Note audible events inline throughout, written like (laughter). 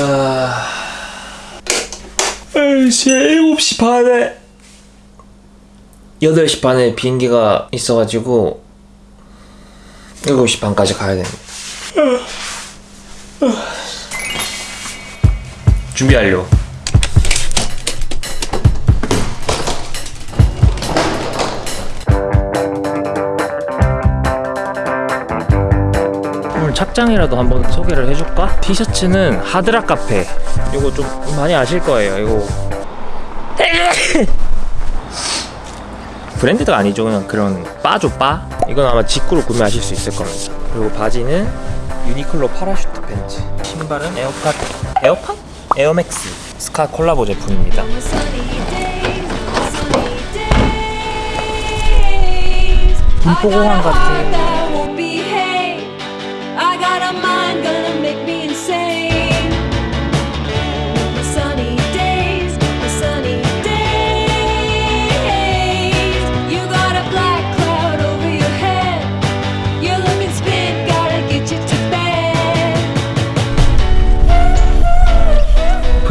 아... 아이씨 7시 반에. 8시 반에 비행기가 있어가지고 7시 반까지 가야 됩니다. 준비 완료 착장이라도 한번 소개를 해줄까? 티셔츠는 Hard Rock Cafe. 이거 좀 많이 아실 거예요 이거. (laughs) 브랜드가 아니죠 그냥 그런 바죠 바 이건 아마 직구로 구매하실 수 있을 겁니다. 그리고 바지는 유니클로 parachute pants. 신발은 에어팟 에어팟? 에어맥스 스캇 콜라보 제품입니다. 분포공항 같은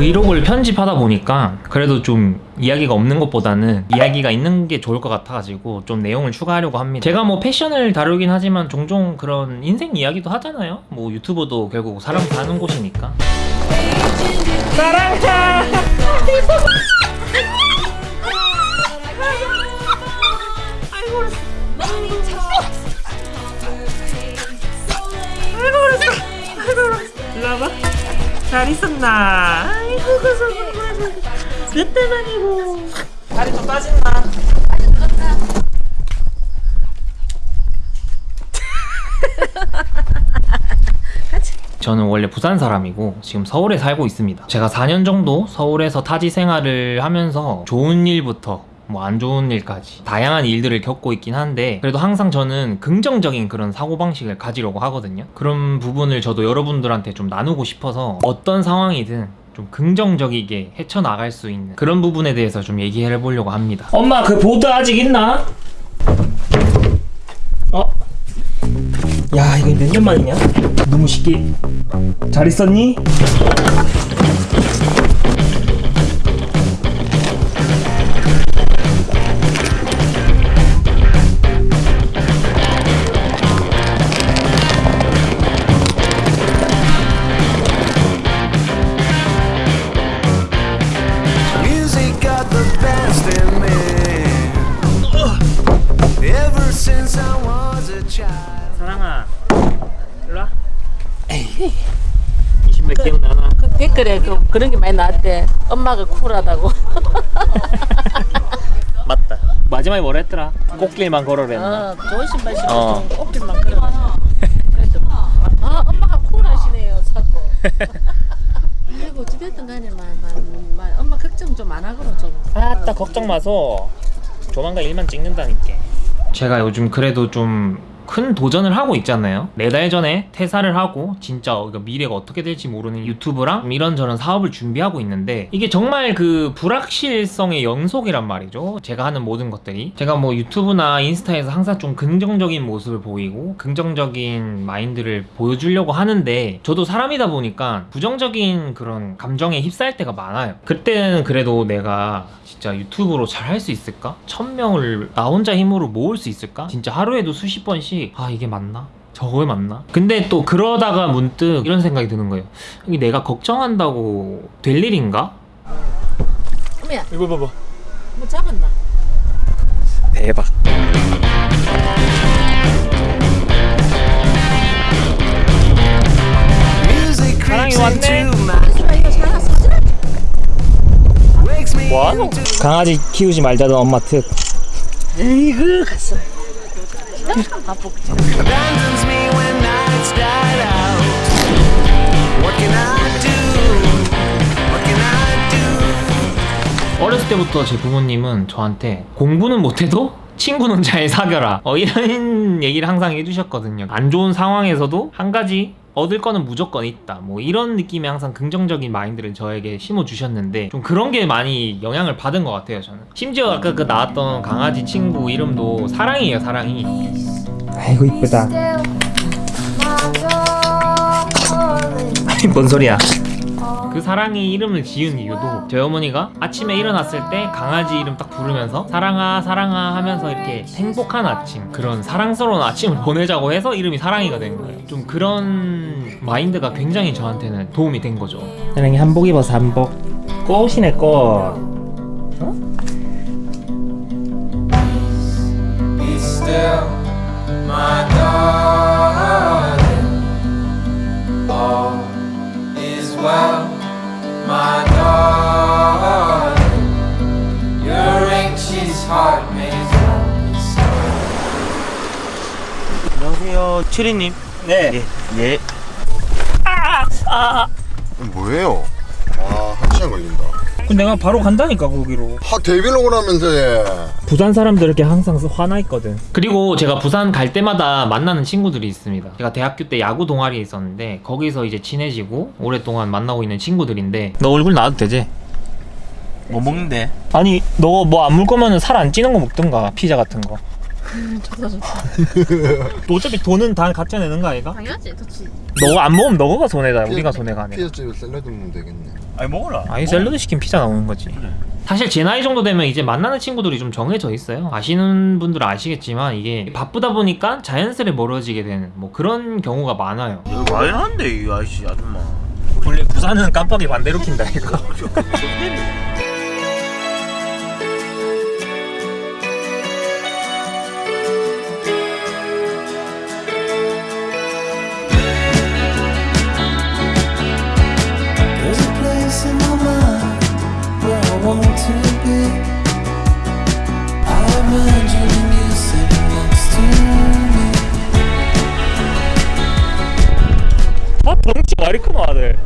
브이로그를 편집하다 보니까 그래도 좀 이야기가 없는 것보다는 이야기가 있는 게 좋을 것 같아가지고 좀 내용을 추가하려고 합니다. 제가 뭐 패션을 다루긴 하지만 종종 그런 인생 이야기도 하잖아요. 뭐 유튜버도 결국 사람 사는 곳이니까. Money talks. So lame. 일로 와봐 잘 있었나? 아이고 고소 몇 대만이고. 다리 좀 빠진다. 저는 원래 부산 사람이고 지금 서울에 살고 있습니다. 제가 4년 정도 서울에서 타지 생활을 하면서 좋은 일부터 뭐 안 좋은 일까지 다양한 일들을 겪고 있긴 한데 그래도 항상 저는 긍정적인 그런 사고방식을 가지려고 하거든요. 그런 부분을 저도 여러분들한테 좀 나누고 싶어서 어떤 상황이든 좀 긍정적이게 헤쳐나갈 수 있는 그런 부분에 대해서 좀 얘기해 보려고 합니다. 엄마 그 보드 아직 있나? 어? 야 이거 몇년 만이냐? 너무 쉽게 잘 있었니? 댓글에 그, 그런 게 많이 나왔대. 엄마가 쿨하다고. (laughs) 맞다. 마지막에 뭐라 했더라? 꽃길만 걸어랬나? 어, 좋은 신발 신고 어. 좀 꽃길만 걸어 그래도. 아 엄마가 쿨하시네요 사고 아이고 (laughs) 어찌됐든 간에 막, 막, 막 엄마 걱정 좀 안 하고는 좀. 아따 걱정 마소. 조만간 일만 찍는다니까. 제가 요즘 그래도 좀 큰 도전을 하고 있잖아요 네 달 전에 퇴사를 하고 진짜 미래가 어떻게 될지 모르는 유튜브랑 이런저런 사업을 준비하고 있는데 이게 정말 그 불확실성의 연속이란 말이죠 제가 하는 모든 것들이 제가 뭐 유튜브나 인스타에서 항상 좀 긍정적인 모습을 보이고 긍정적인 마인드를 보여주려고 하는데 저도 사람이다 보니까 부정적인 그런 감정에 휩싸일 때가 많아요 그때는 그래도 내가 진짜 유튜브로 잘 할 수 있을까? 천 명을 나 혼자 힘으로 모을 수 있을까? 진짜 하루에도 수십 번씩 아 이게 맞나? 저거 맞나? 근데 또 그러다가 문득 이런 생각이 드는 거예요 이게 내가 걱정한다고 될 일인가? 어머야 이거 봐봐 뭐 잡았나? 대박 사랑이 왔네. 아 이거 뭐하노? 강아지 키우지 말자던 엄마 특 에이구 갔어 바쁘 abandons me when nights died out. What can I do? What can I do? 어렸을 때부터 제 부모님은 저한테 공부는 못해도 친구는 잘 사겨라 어, 이런 (laughs) 얘기를 항상 해주셨거든요 안 좋은 상황에서도 한 가지 얻을 거는 무조건 있다. 뭐 이런 느낌의 항상 긍정적인 마인드를 저에게 심어주셨는데 좀 그런 게 많이 영향을 받은 것 같아요 저는. 심지어 아까 그 나왔던 강아지 친구 이름도 사랑이에요 사랑이. 아이고 이쁘다. 아이 뭔 소리야 그 사랑이 이름을 지은 이유도 저희 어머니가 아침에 일어났을 때 강아지 이름 딱 부르면서 사랑아 사랑아 하면서 이렇게 행복한 아침 그런 사랑스러운 아침을 (laughs) 보내자고 해서 이름이 사랑이가 된 거예요. 좀 그런 마인드가 굉장히 저한테는 도움이 된 거죠. 사랑이 한복 입어서 한복. 꽃이네 꽃. Be still, my darling. Your anxious heart. 안녕하세요, 추리님. 네 예, 예. 뭐예요? 아, 한 시간 걸린다. 내가 바로 간다니까 거기로 하, 데뷔를 오라면서 얘. 부산 사람들에게 항상 화나 있거든. 그리고 제가 부산 갈 때마다 만나는 친구들이 있습니다. 제가 대학교 때 야구 동아리에 있었는데 거기서 이제 친해지고 오랫동안 만나고 있는 친구들인데 너 얼굴 나와도 되지? 뭐 먹는데? 아니 너 뭐 안 물 거면은 살 안 찌는 거 먹든가 피자 같은 거. 좋다 좋다. 또 (laughs) 어차피 돈은 다 갖다 내는 거 아이가? 당연하지 좋지. 너가 안 먹으면 너가 손해다. 우리가 손해가 아니라. 피자집에 샐러드 먹으면 되겠네. 아니 먹어라. 아니 샐러드 시킨 피자 나오는 거지. 사실 제 나이 정도 되면 이제 만나는 친구들이 좀 정해져 있어요. 아시는 분들은 아시겠지만 이게 바쁘다 보니까 자연스레 멀어지게 되는 뭐 그런 경우가 많아요. 여기 와 이러는데 이 아저씨 아줌마. 원래 부산은 깜빡이 반대로 킨다 이거. (laughs) 말이 큰 아들.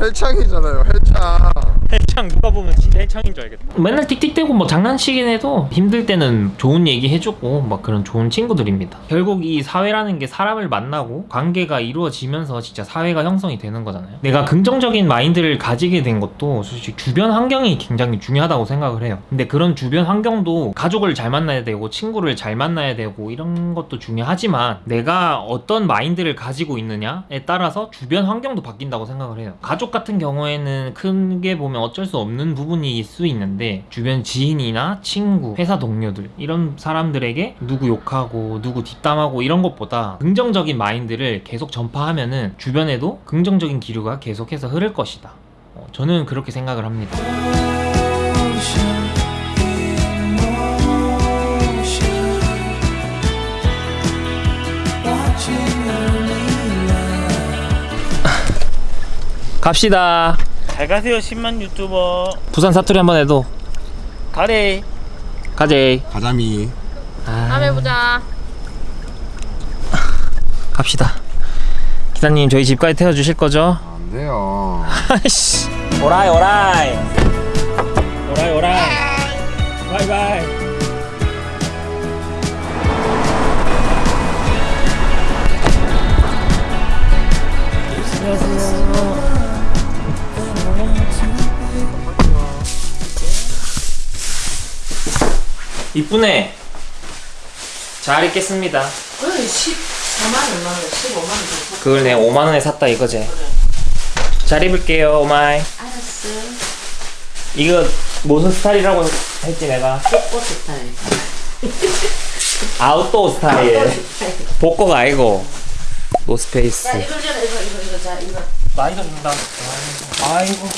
헬창이잖아요, 헬창. 헬창 누가 보면 진짜 헬창인 줄 알겠다. 맨날 틱틱대고 뭐 장난치긴 해도 힘들 때는 좋은 얘기 해주고 막 그런 좋은 친구들입니다. 결국 이 사회라는 게 사람을 만나고 관계가 이루어지면서 진짜 사회가 형성이 되는 거잖아요. 내가 긍정적인 마인드를 가지게 된 것도 솔직히 주변 환경이 굉장히 중요하다고 생각을 해요. 근데 그런 주변 환경도 가족을 잘 만나야 되고 친구를 잘 만나야 되고 이런 것도 중요하지만 내가 어떤 마인드를 가지고 있느냐에 따라서 주변 환경도 바뀐다고 생각을 해요. 가족 같은 경우에는 크게 보면 어쩔 수 없는 부분일 수 있는데 주변 지인이나 친구, 회사 동료들 이런 사람들에게 누구 욕하고 누구 뒷담하고 이런 것보다 긍정적인 마인드를 계속 전파하면 은 주변에도 긍정적인 기류가 계속해서 흐를 것이다. 어, 저는 그렇게 생각을 합니다. (laughs) 갑시다. 잘 가세요, 10만 유튜버. 부산 사투리 한번 해도 가래. 가재. 가자미. 다음에 보자. (laughs) 갑시다. 기사님 저희 집까지 태워주실 거죠? 안 돼요. (laughs) 아이씨. 오라이. 오라이 이쁘네. 잘 입겠습니다. 그래 14만 얼마 원, 15만 원. 그걸 내가 5만 원에 샀다 이거지. 잘 입을게요, 오마이. 알았어. 이거 무슨 스타일이라고 했지 내가? 꽃 (laughs) 스타일. 아웃도어 스타일. 복고가 아니고 노스페이스. 자 이거 이거 이거 이거 이거 자 이거. 많이 줬다. 아이고.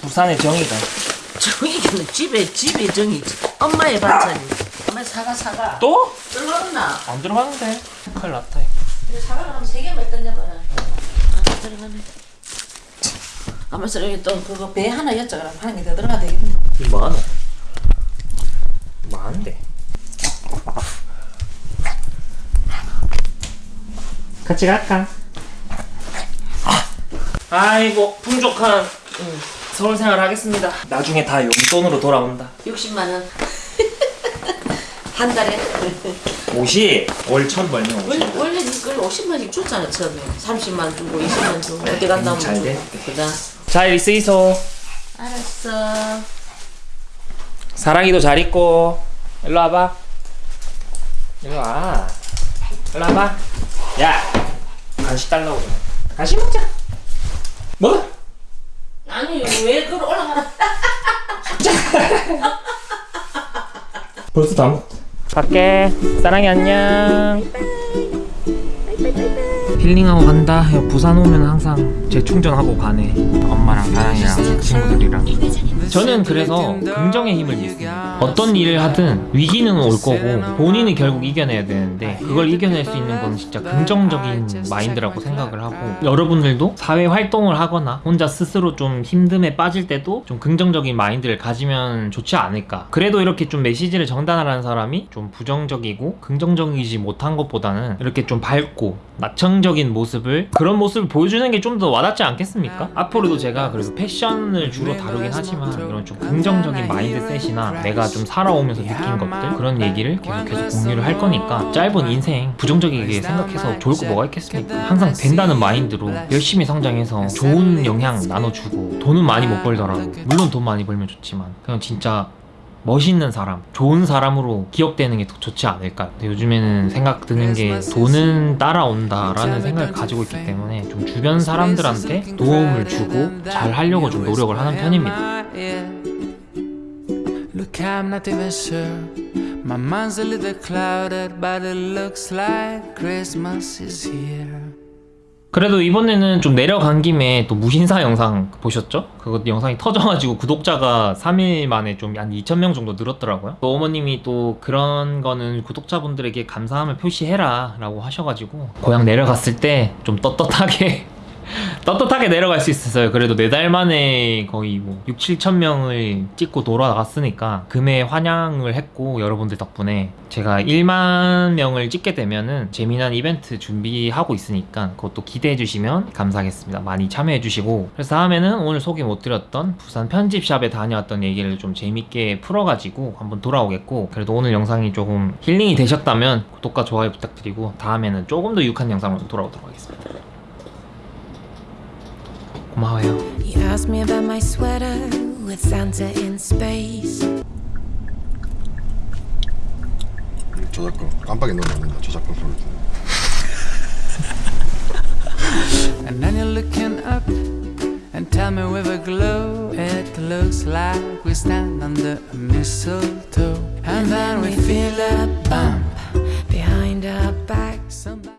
부산의 정이다. 정이는 집에 집에 정이지. 엄마의 반찬이. 엄마 사과 사과. 또? 들어갔나? 안 들어가는데. 큰일 났다. 이거 사과를 한번 세 개만 던져봐라. 아 들어가네. 아무튼 여기 또 그거 배 하나 였자그럼 한개 더 들어가 되겠네. 이 많아. 많은데. 같이 갈까? 아이고 풍족한 음, 서울 생활 하겠습니다. 나중에 다 용돈으로 돌아온다. 60만 원. 한 달에. 옷이 월 천 벌면 원래, 오십. 원래 이걸 50만씩 줬잖아 처음에 30만 주고 20만 주고 어디 갔다 오면 잘돼 그다 자 여기 쓰이소. 알았어 사랑이도 잘 있고. 일로 와봐. 일로 와. 일로 와봐. 야 간식 달라고 그래. 간식 먹자. 뭐? 아니 왜 그걸 올라가라 (laughs) 벌써 다 먹. 갈게. 사랑해 안녕. 힐링하고 간다. 야, 부산 오면 항상 재충전하고 가네. 엄마랑 사랑이랑 친구들이랑. 저는 그래서 긍정의 힘을 믿습니다. 어떤 일을 하든 위기는 올 거고 본인이 결국 이겨내야 되는데 그걸 이겨낼 수 있는 건 진짜 긍정적인 마인드라고 생각을 하고 여러분들도 사회 활동을 하거나 혼자 스스로 좀 힘듦에 빠질 때도 좀 긍정적인 마인드를 가지면 좋지 않을까. 그래도 이렇게 좀 메시지를 전달하는 사람이 좀 부정적이고 긍정적이지 못한 것보다는 이렇게 좀 밝고 낙천적인 모습을 그런 모습을 보여주는 게 좀 더 와닿지 않겠습니까? 앞으로도 제가 그래도 패션을 주로 다루긴 하지만 이런 좀 긍정적인 mindset이나 내가 좀 살아오면서 느낀 것들 그런 얘기를 계속해서 공유를 할 거니까 짧은 인생 부정적이게 생각해서 좋을 거 뭐가 있겠습니까? 항상 된다는 마인드로 열심히 성장해서 좋은 영향 나눠주고 돈은 많이 못 벌더라도 물론 돈 많이 벌면 좋지만 그냥 진짜 멋있는 사람, 좋은 사람으로 기억되는 게 더 좋지 않을까. 요즘에는 생각 드는 게 돈은 따라온다라는 생각을 가지고 있기 때문에 좀 주변 사람들한테 도움을 주고 잘 하려고 좀 노력을 하는 편입니다. Look, I'm not even sure. My mind's a little clouded, but it looks like Christmas is here. 그래도 이번에는 좀 내려간 김에 또 무신사 영상 보셨죠? 그거 영상이 터져가지고 구독자가 3일 만에 좀 한 2,000명 정도 늘었더라고요. 또 어머님이 또 그런 거는 구독자분들에게 감사함을 표시해라 라고 하셔가지고 고향 내려갔을 때 좀 떳떳하게 떳떳하게 내려갈 수 있었어요. 그래도 네 달 만에 거의 뭐 6, 7천 명을 찍고 돌아갔으니까 금에 환영을 했고 여러분들 덕분에 제가 1만 명을 찍게 되면은 재미난 이벤트 준비하고 있으니까 그것도 기대해 주시면 감사하겠습니다. 많이 참여해 주시고 그래서 다음에는 오늘 소개 못 드렸던 부산 편집샵에 다녀왔던 얘기를 좀 재밌게 풀어가지고 한번 돌아오겠고 그래도 오늘 영상이 조금 힐링이 되셨다면 구독과 좋아요 부탁드리고 다음에는 조금 더 유익한 영상으로 돌아오도록 하겠습니다. 고마워요. You asked me about my sweater with Santa in space. 저작권 깜빡이 넣으면 안 된다 저작권 소리 And then you're looking up and tell me with a glow. It looks like we stand under a mistletoe. And then we feel a bump